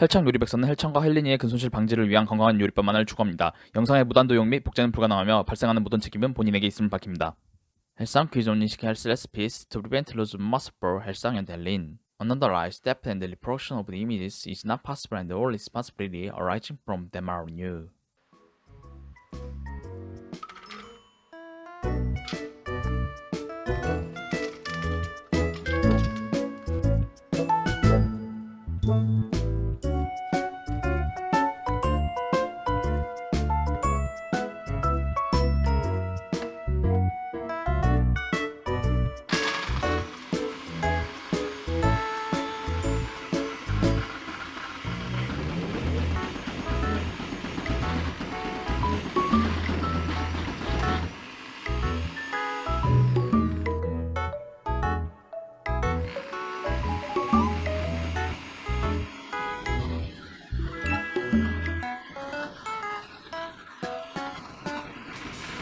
헬창 요리백서는 헬창과 헬린이의 근손실 방지를 위한 건강한 요리법 만을 추구합니다. 영상의 무단 도용 및 복제는 불가능하며 발생하는 모든 책임은 본인에게 있음을 밝힙니다. 헬상 퀴즈 seek health recipes to prevent loss of muscle for 헬상 and 헬린. Unauthorized depth and reproduction of the images is not possible and all responsibility arising from them are on うん。